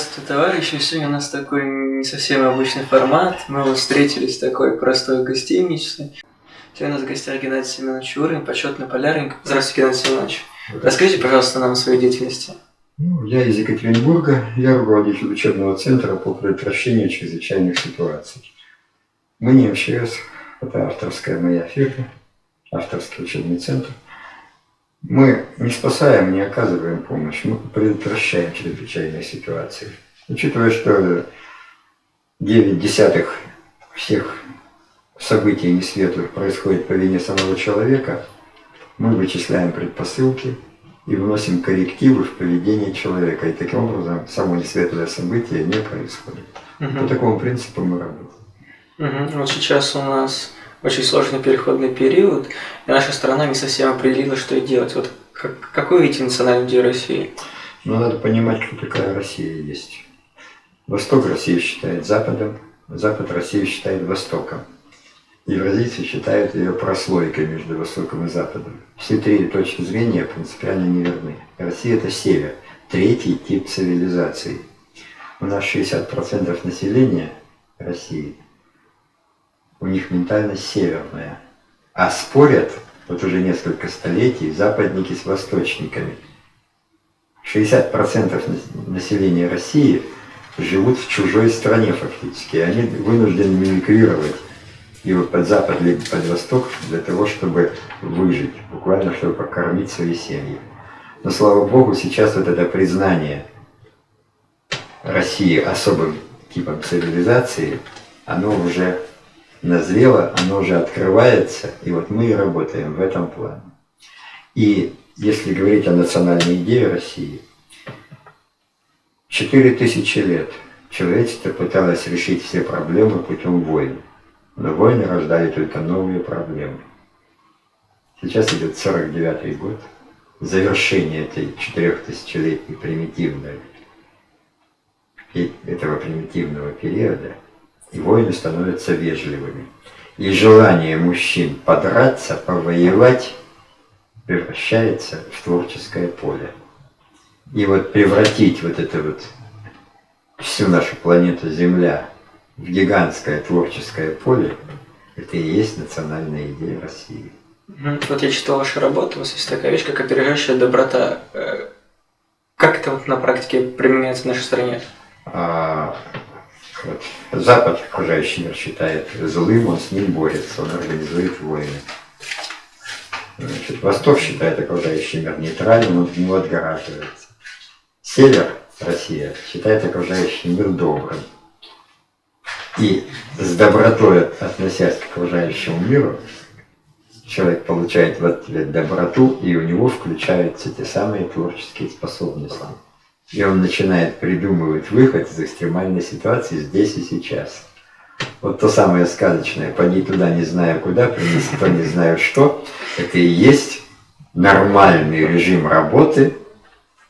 Здравствуйте, товарищи. Сегодня у нас такой не совсем обычный формат. Мы вот встретились в такой простой гостинице. Сегодня у нас в гостях Геннадий Семенович Урин, почетный полярник. Здравствуйте, Геннадий Семенович. Расскажите, пожалуйста, нам о своей деятельности. Ну, я из Екатеринбурга, я руководитель учебного центра по предотвращению чрезвычайных ситуаций. Мы не МЧС, это авторская моя фирма, авторский учебный центр – мы не спасаем, не оказываем помощь, мы предотвращаем чрезвычайные ситуации. Учитывая, что 9 десятых всех событий несветлых происходит по вине самого человека, мы вычисляем предпосылки и вносим коррективы в поведение человека. И таким образом само несветлое событие не происходит. Угу. По такому принципу мы работаем. Угу. Вот сейчас у нас очень сложный переходный период, и наша страна не совсем определила, что делать. Вот как, какой видите национальную идею России? Ну, надо понимать, кто такая Россия есть. Восток Россию считает Западом, Запад Россию считает Востоком. Евразийцы считают ее прослойкой между Востоком и Западом. Все три точки зрения принципиально неверны. Россия – это север, третий тип цивилизации. У нас 60% населения России – у них ментальность северная. А спорят, вот уже несколько столетий, западники с восточниками. 60% населения России живут в чужой стране фактически. Они вынуждены мимикрировать либо под запад, либо под восток для того, чтобы выжить, буквально, чтобы покормить свои семьи. Но, слава Богу, сейчас вот это признание России особым типом цивилизации, оно уже назрело, оно уже открывается, и вот мы и работаем в этом плане. И если говорить о национальной идее России, четыре тысячи лет человечество пыталось решить все проблемы путем войн, но войны рождали только новые проблемы. Сейчас идет 49 год, завершение этой четырехтысячелетней примитивной, этого примитивного периода – и войны становятся вежливыми. И желание мужчин подраться, повоевать превращается в творческое поле. И вот превратить вот это вот всю нашу планету Земля в гигантское творческое поле, это и есть национальная идея России. Вот я читал вашу работу, у вас есть такая вещь, как опережающая доброта. Э, как это вот на практике применяется в нашей стране? А, вот. Запад, окружающий мир, считает злым, он с ним борется, он организует войны. Значит, Восток считает окружающий мир нейтральным, он от него отгораживается. Север, Россия, считает окружающий мир добрым. И с добротой относясь к окружающему миру, человек получает в ответ доброту, и у него включаются те самые творческие способности. И он начинает придумывать выход из экстремальной ситуации здесь и сейчас. Вот то самое сказочное, поди туда не знаю куда, принеси то не знаю что, это и есть нормальный режим работы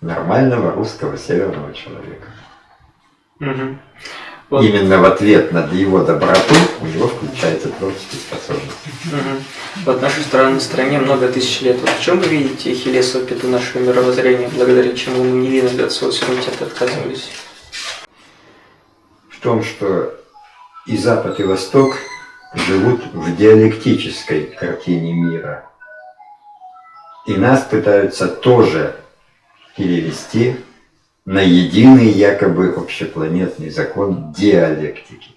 нормального русского северного человека. Угу. Вот. Именно в ответ на его доброту у него включается творческие способности. Угу. Вот в нашей стране, стране много тысяч лет. Вот в чем вы видите Ахиллесову пяту нашего мировоззрения, благодаря чему мы невинно от своего суверенитета отказывались? В том, что и Запад, и Восток живут в диалектической картине мира. И нас пытаются тоже перевести на единый якобы общепланетный закон диалектики.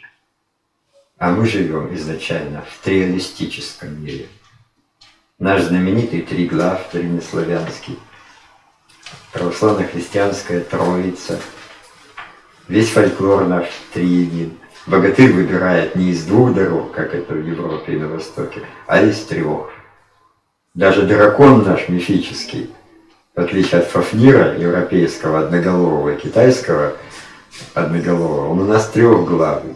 А мы живем изначально в триалистическом мире. Наш знаменитый триглав древнеславянский, православно-христианская троица, весь фольклор наш триедин. Богатырь выбирает не из двух дорог, как это в Европе и на Востоке, а из трех. Даже дракон наш мифический – в отличие от Фафнира, европейского одноголового и китайского одноголового, он у нас трехглавый.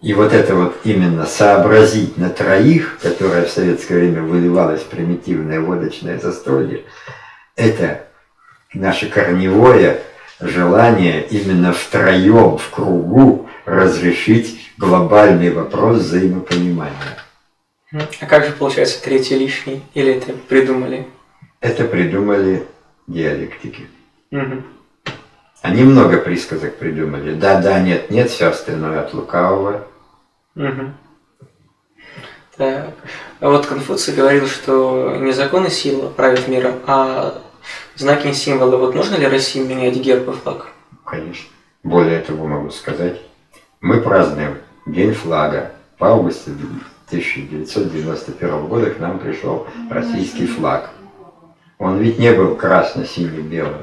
И вот это вот именно сообразить на троих, которое в советское время выливалось в примитивное водочное застолье, это наше корневое желание именно втроем, в кругу разрешить глобальный вопрос взаимопонимания. А как же получается третий лишний? Или это придумали? Это придумали диалектики. Угу. Они много присказок придумали. Да, да, нет, нет, все остальное от лукавого. Угу. Так. А вот Конфуций говорил, что не закон и сила правят миром, а знаки и символы. Вот нужно ли России менять герб и флаг? Конечно. Более того могу сказать, мы празднуем День флага. В августе 1991 года к нам пришел российский флаг. Он ведь не был красно-сине-белым.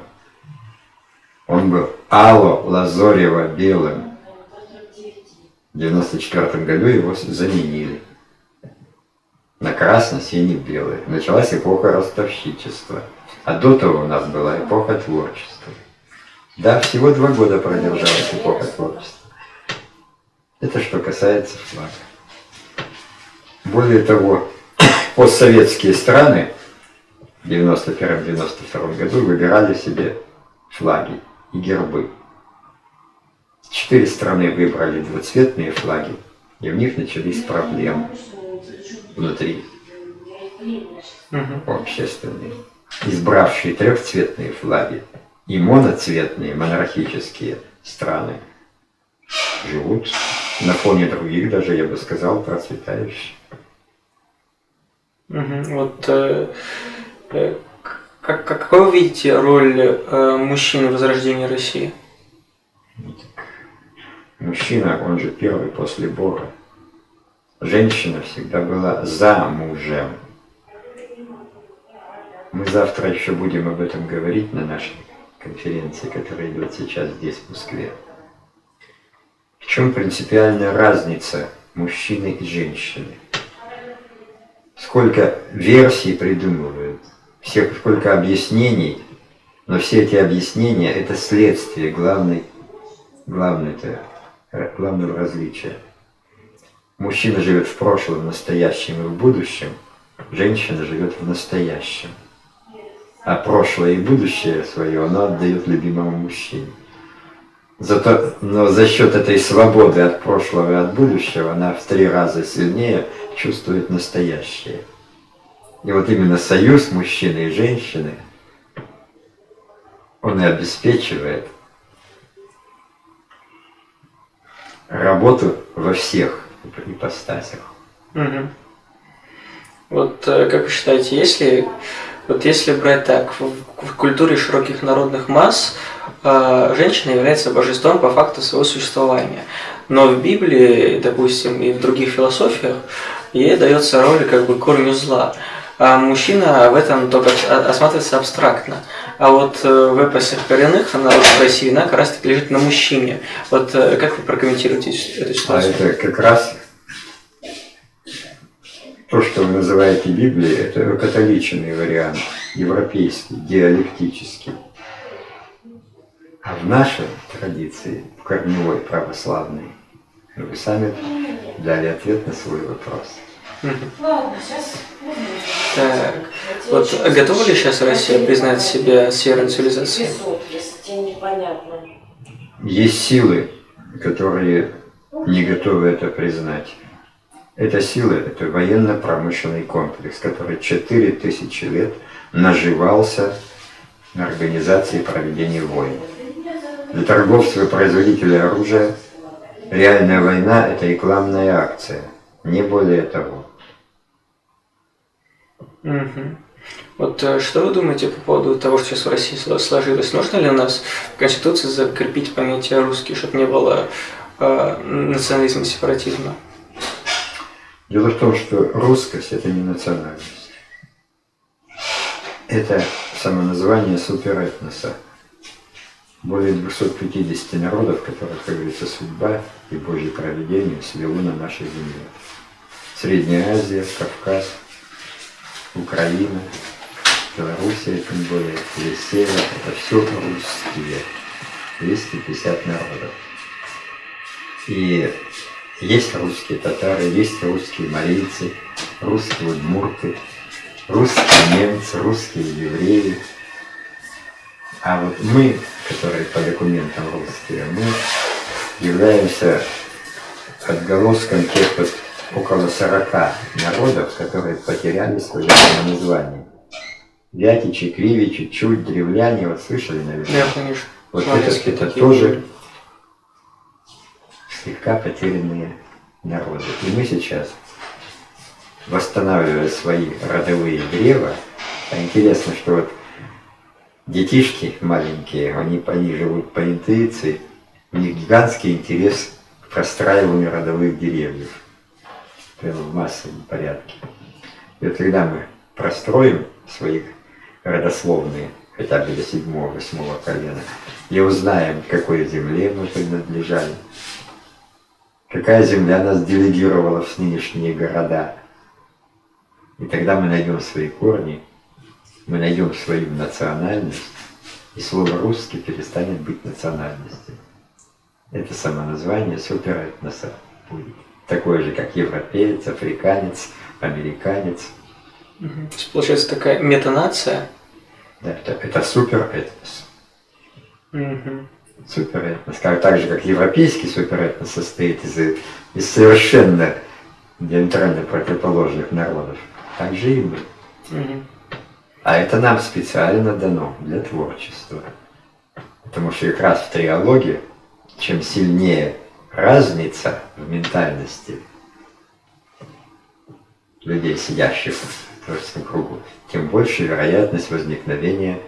Он был алло-лазорево-белым. В 1994 году его заменили на красно-сине-белый. Началась эпоха ростовщичества. А до того у нас была эпоха творчества. Да, всего два года продержалась эпоха творчества. Это что касается флага. Более того, постсоветские страны в 91-92 году выбирали себе флаги и гербы. Четыре страны выбрали двуцветные флаги, и в них начались проблемы внутри угу. общественные. Избравшие трехцветные флаги и моноцветные монархические страны живут на фоне других, даже я бы сказал, процветающих. Угу. Вот э, э, как, какой вы видите роль э, мужчины в возрождении России? Мужчина, он же первый после Бога. Женщина всегда была за мужем. Мы завтра еще будем об этом говорить на нашей конференции, которая идет сейчас здесь, в Москве. В чем принципиальная разница мужчины и женщины? Сколько версий придумывают, сколько объяснений, но все эти объяснения – это следствие главной, главной главного различия. Мужчина живет в прошлом, в настоящем и в будущем, женщина живет в настоящем. А прошлое и будущее свое она отдает любимому мужчине. Зато, но за счет этой свободы от прошлого и от будущего она в три раза сильнее чувствует настоящее. И вот именно союз мужчины и женщины, он и обеспечивает работу во всех ипостасях. Угу. Вот э, как вы считаете, если вот если брать так, в, в культуре широких народных масс э, женщина является божеством по факту своего существования. Но в Библии, допустим, и в других философиях ей дается роль как бы корню зла. А мужчина в этом только осматривается абстрактно. А вот э, в эпосах коренных народов России вина как раз таки лежит на мужчине. Вот э, как вы прокомментируете эту ситуацию? А это как раз то, что вы называете Библией, это католичный вариант, европейский, диалектический. А в нашей традиции, в корневой православной, вы сами дали ответ на свой вопрос. Ладно, сейчас. Так, вот готова ли сейчас Россия признать себя северной цивилизацией? Есть силы, которые не готовы это признать. Эта сила – это военно-промышленный комплекс, который 4000 лет наживался на организации проведения войн. Для торговцев и производителей оружия реальная война – это рекламная акция, не более того. Угу. Вот э, что вы думаете по поводу того, что сейчас в России сложилось? Нужно ли у нас в Конституции закрепить понятие русский, чтобы не было э, национализма и сепаратизма? Дело в том, что русскость – это не национальность. Это самоназвание суперэтноса. Более 250 народов, которых, как говорится, судьба и Божье проведение свело на нашей земле. Средняя Азия, Кавказ, Украина, Белоруссия, тем более, весь север – это все русские. 250 народов. И есть русские татары, есть русские марийцы, русские удмурты, русские немцы, русские евреи. А вот мы, которые по документам русские, мы являемся отголоском тех вот около 40 народов, которые потеряли свое название. Вятичи, Кривичи, Чуть, Древляне, вот слышали, наверное? Да, конечно. Вот это, это тоже слегка потерянные народы. И мы сейчас, восстанавливая свои родовые древа, а интересно, что вот детишки маленькие, они, они живут по интуиции, у них гигантский интерес к простраиванию родовых деревьев. Прямо в массовом порядке. И вот когда мы простроим свои родословные, хотя бы до седьмого, восьмого колена, и узнаем, какой земле мы принадлежали, какая земля нас делегировала в нынешние города. И тогда мы найдем свои корни, мы найдем свою национальность, и слово «русский» перестанет быть национальностью. Это самоназвание суперэтноса будет. Такое же, как европеец, африканец, американец. Угу. Получается такая метанация? Да, это, это суперэтнос. Угу. Суперэтнос. Как, так же, как европейский суперэтнос состоит из, из совершенно диаметрально противоположных народов, так же и мы. Угу. А это нам специально дано для творчества. Потому что как раз в триологии, чем сильнее разница в ментальности людей, сидящих в творческом кругу, тем больше вероятность возникновения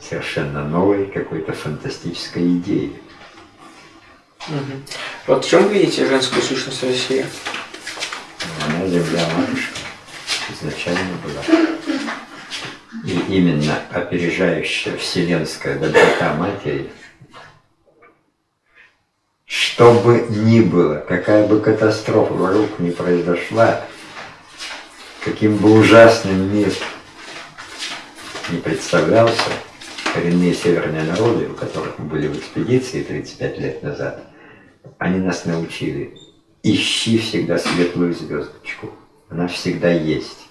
совершенно новой какой-то фантастической идеи. Угу. Вот в чем видите женскую сущность России? Она земля матушка изначально была. И именно опережающая вселенская доброта матери, что бы ни было, какая бы катастрофа вокруг не произошла, каким бы ужасным мир не представлялся, коренные северные народы, у которых мы были в экспедиции 35 лет назад, они нас научили, ищи всегда светлую звездочку, она всегда есть.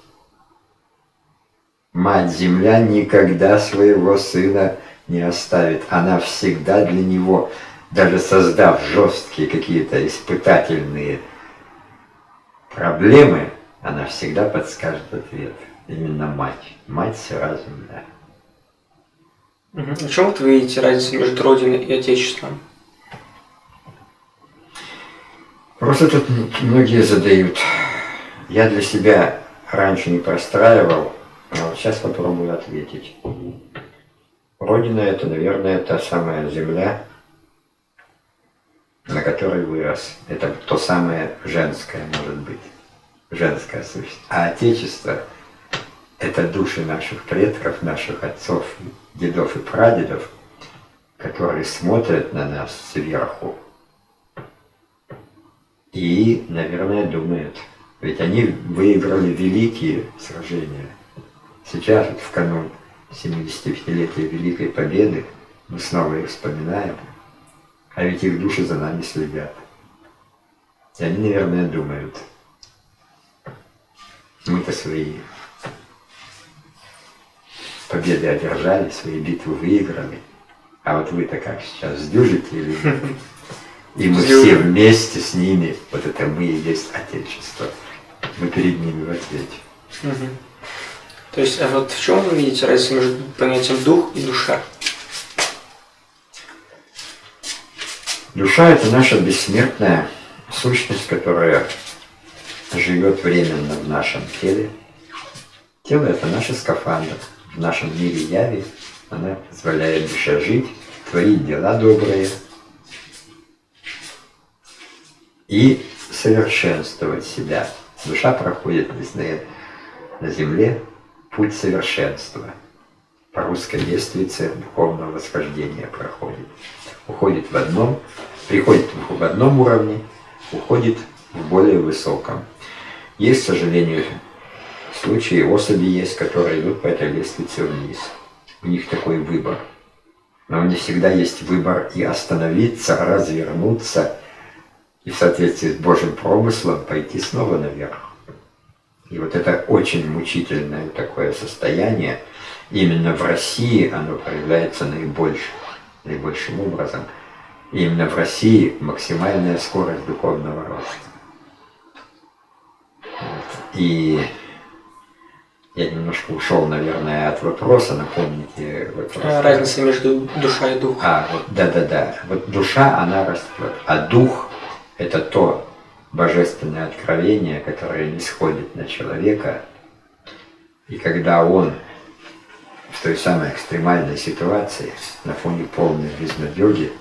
Мать-Земля никогда своего сына не оставит. Она всегда для него, даже создав жесткие какие-то испытательные проблемы, она всегда подскажет ответ. Именно мать. Мать сразу, да. Угу. В чем вот вы видите разницу между Родиной и Отечеством? Просто тут многие задают. Я для себя раньше не простраивал, а вот сейчас попробую ответить. Родина – это, наверное, та самая земля, на которой вырос. Это то самое женское, может быть, женская сущность. А Отечество – это души наших предков, наших отцов, дедов и прадедов, которые смотрят на нас сверху и, наверное, думают, ведь они выиграли великие сражения – Сейчас, в канун 75-летия Великой Победы, мы снова их вспоминаем, а ведь их души за нами следят. И они, наверное, думают, мы-то свои победы одержали, свои битвы выиграли, а вот вы-то как сейчас, сдюжите или нет? И мы все вместе с ними, вот это мы и есть Отечество, мы перед ними в ответе. То есть, а вот в чем вы видите разницу между понятием дух и душа? Душа – это наша бессмертная сущность, которая живет временно в нашем теле. Тело – это наш скафандр. В нашем мире яви она позволяет душе жить, творить дела добрые и совершенствовать себя. Душа проходит на земле путь совершенства. По-русски лестница духовного восхождения проходит. Уходит в одном, приходит в одном уровне, уходит в более высоком. Есть, к сожалению, случаи, особи есть, которые идут по этой лестнице вниз. У них такой выбор. Но не всегда есть выбор и остановиться, развернуться, и в соответствии с Божьим промыслом пойти снова наверх. И вот это очень мучительное такое состояние, именно в России оно проявляется наибольшим, наибольшим образом. И именно в России максимальная скорость духовного роста. Вот. И Я немножко ушел, наверное, от вопроса, напомните вопрос. А, Разница между душа и дух. А, вот, да-да-да. Вот душа, она растет, а дух – это то божественное откровение, которое не сходит на человека, и когда он в той самой экстремальной ситуации, на фоне полной безнадеги,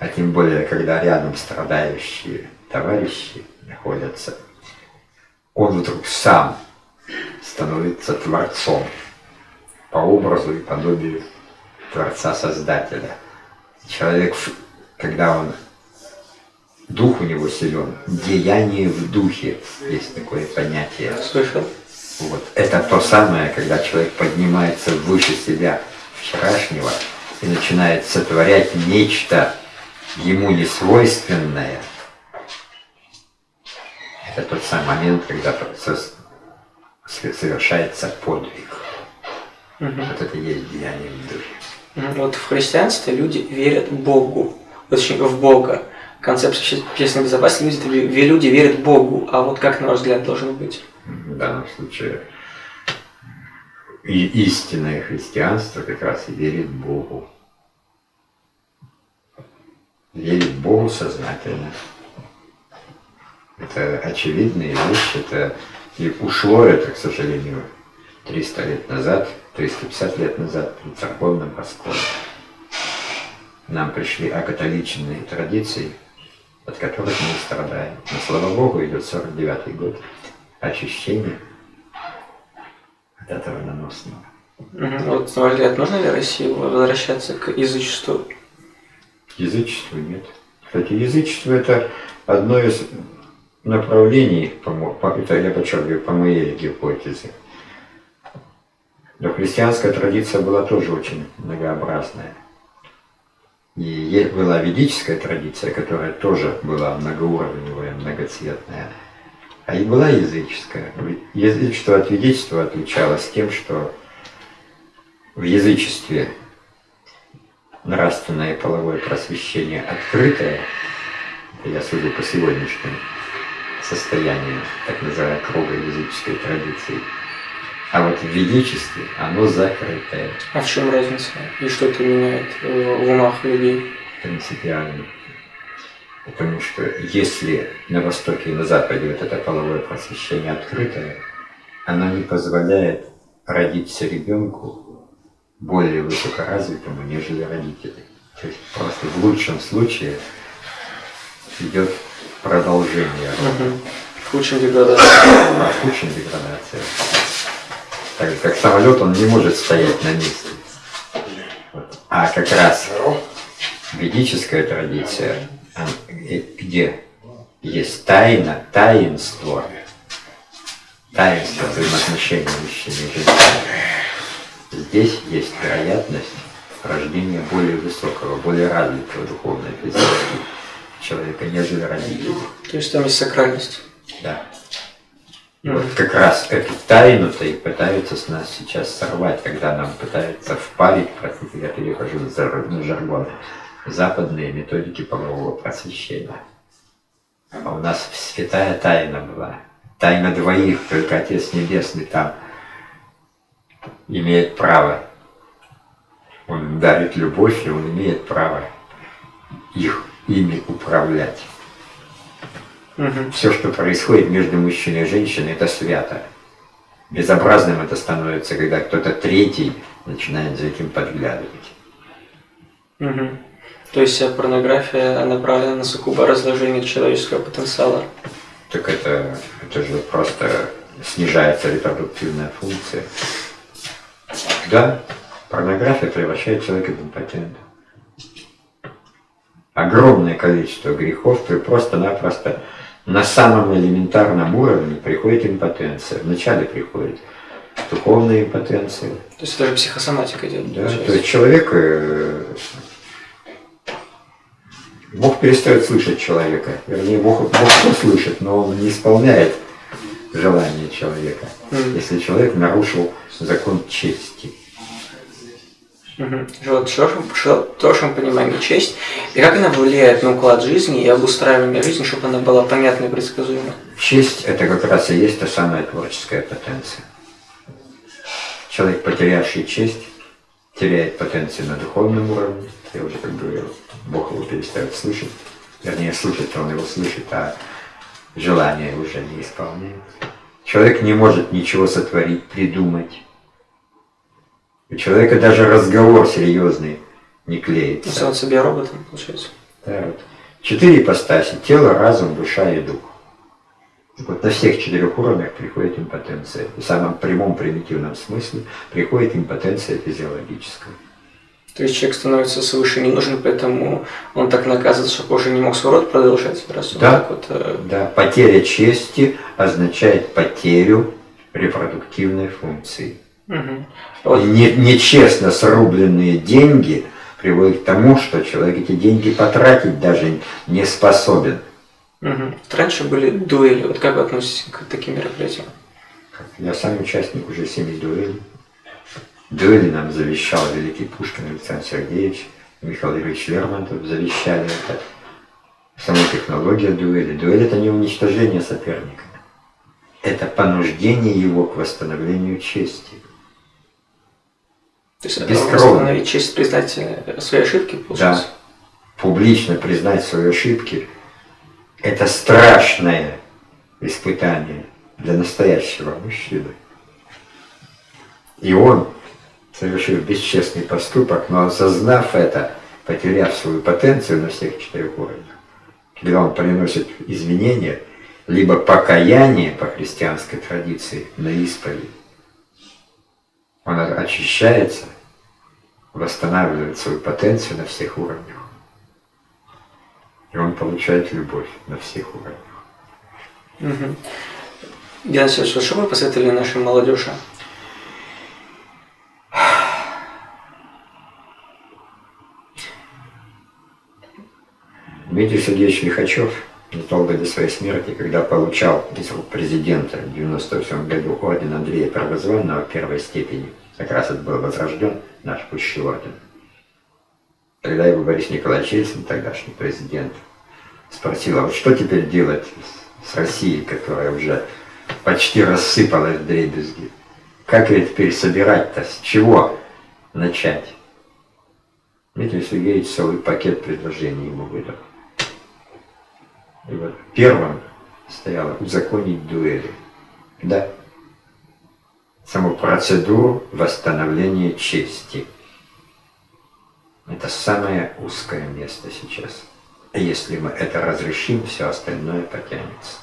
а тем более, когда рядом страдающие товарищи находятся, он вдруг сам становится Творцом по образу и подобию Творца-Создателя. Человек, когда он, дух у него силен, деяние в духе, есть такое понятие. Слышал? Вот. Это то самое, когда человек поднимается выше себя вчерашнего и начинает сотворять нечто ему несвойственное. Это тот самый момент, когда совершается подвиг. Угу. Вот это и есть деяние в духе. Вот в христианстве люди верят Богу, точнее в Бога. Концепция общественной безопасности люди, люди верят Богу, а вот как, на ваш взгляд, должно быть? В данном случае и истинное христианство как раз и верит Богу. Верит Богу сознательно. Это очевидная вещь, это и ушло это, к сожалению, 300 лет назад, 350 лет назад при церковном расколе. Нам пришли акатоличные традиции, от которых мы страдаем. Но, слава Богу, идет 49-й год очищения от этого наносного. Вот, на взгляд, нужно ли России возвращаться к язычеству? К язычеству нет. Кстати, язычество – это одно из направлений, это я подчеркиваю, по моей гипотезе. Но христианская традиция была тоже очень многообразная. И была ведическая традиция, которая тоже была многоуровневая, многоцветная. А и была языческая. Язычество от ведичества отличалось тем, что в язычестве нравственное и половое просвещение открытое, я судя по сегодняшнему состоянию так называемой круга языческой традиции, а вот в ведичестве оно закрытое. А в чем разница? И что это меняет в умах людей? Принципиально. Потому что если на Востоке и на Западе вот это половое просвещение открытое, оно не позволяет родиться ребенку более высокоразвитому, нежели родители. То есть просто в лучшем случае идет продолжение. Угу. В худшем деградация. А, в худшем деградация так как самолет, он не может стоять на месте. А как раз ведическая традиция, где есть тайна, таинство, таинство взаимоотношений мужчины и женщины. Здесь есть вероятность рождения более высокого, более развитого духовного физически человека, нежели родителей. То есть там есть сакральность. Да. И вот как раз эту тайну-то и пытаются с нас сейчас сорвать, когда нам пытаются впарить, простите, я перехожу на жаргон, западные методики полового просвещения. А у нас святая тайна была. Тайна двоих, только Отец Небесный там имеет право. Он дарит любовь, и он имеет право их ими управлять. Угу. Все, что происходит между мужчиной и женщиной, это свято. Безобразным это становится, когда кто-то третий начинает за этим подглядывать. Угу. То есть порнография направлена на сугубо разложение человеческого потенциала? Так это, это же просто снижается репродуктивная функция. Да, порнография превращает человека в импотента. Огромное количество грехов просто-напросто на самом элементарном уровне приходит импотенция. Вначале приходит духовная импотенция. То есть это же психосоматика идет. Да, то есть человек э, Бог перестает слышать человека. Вернее, Бог, Бог все слышит, но он не исполняет желание человека. Mm. Если человек нарушил закон чести. Угу. Вот в хорошем понимании честь, и как она влияет на уклад жизни и обустраивание жизни, чтобы она была понятной и предсказуемой? Честь – это как раз и есть та самая творческая потенция. Человек, потерявший честь, теряет потенцию на духовном уровне. Я уже как говорил, Бог его перестает слышать. Вернее, слушать он его слышит, а желания уже не исполняет. Человек не может ничего сотворить, придумать. У человека даже разговор серьезный не клеится. Сам себе роботом, получается. Да, вот. Четыре ипостаси – тело, разум, душа и дух. Вот на всех четырех уровнях приходит импотенция. В самом прямом примитивном смысле приходит импотенция физиологическая. То есть человек становится свыше не нужен, поэтому он так наказывает, чтобы уже не мог свой род продолжать, раз он Да. так вот... э, Да, потеря чести означает потерю репродуктивной функции. мгм. Не- нечестно срубленные деньги приводят к тому, что человек эти деньги потратить даже не способен. Вот Раньше были дуэли, вот как вы относитесь к таким мероприятиям? Я сам участник уже семи дуэлей. Дуэли нам завещал великий Пушкин Александр Сергеевич, Михаил Юрьевич Лермонтов завещали это. Сама технология дуэли. Дуэль это не уничтожение соперника. Это понуждение его к восстановлению чести. То есть э, Бескровно. восстановить честь, признать э, свои ошибки, получается? Публично признать свои ошибки – это страшное испытание для настоящего мужчины. И он, совершив бесчестный поступок, но осознав это, потеряв свою потенцию на всех четырех уровнях, когда он приносит извинения, либо покаяние по христианской традиции на исповедь, он очищается, восстанавливает свою потенцию на всех уровнях. И он получает любовь на всех уровнях. Угу. Геннадий вот что вы посоветовали нашей молодежи? Дмитрий Сергеевич Лихачев незадолго до своей смерти, когда получал из рук президента в 97 году орден Андрея Первозванного первой степени, как раз это был возрожден наш пущий орден. Когда его Борис Николаевич Ельцин, тогдашний президент, спросил, а вот что теперь делать с Россией, которая уже почти рассыпалась в дребезги? Как ее теперь собирать-то? С чего начать? Дмитрий Сергеевич целый пакет предложений ему выдал. И вот первым стояло узаконить дуэли. Да. Саму процедуру восстановления чести. Это самое узкое место сейчас. И Если мы это разрешим, все остальное потянется.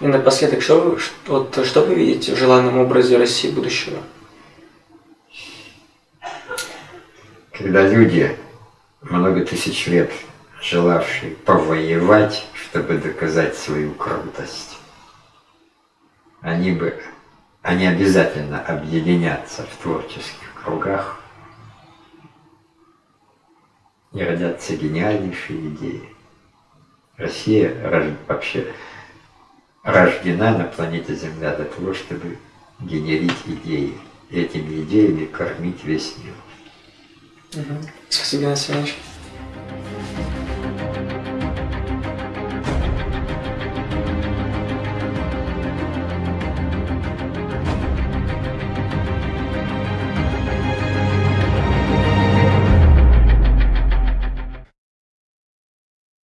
И напоследок, что вы, вот, что вы видите в желанном образе России будущего? Когда люди, много тысяч лет желавшие повоевать, чтобы доказать свою крутость, они бы, они обязательно объединятся в творческих кругах и родятся гениальнейшие идеи. Россия рож- вообще рождена на планете Земля для того, чтобы генерить идеи. И этими идеями кормить весь мир. Спасибо, Геннадий Васильевич.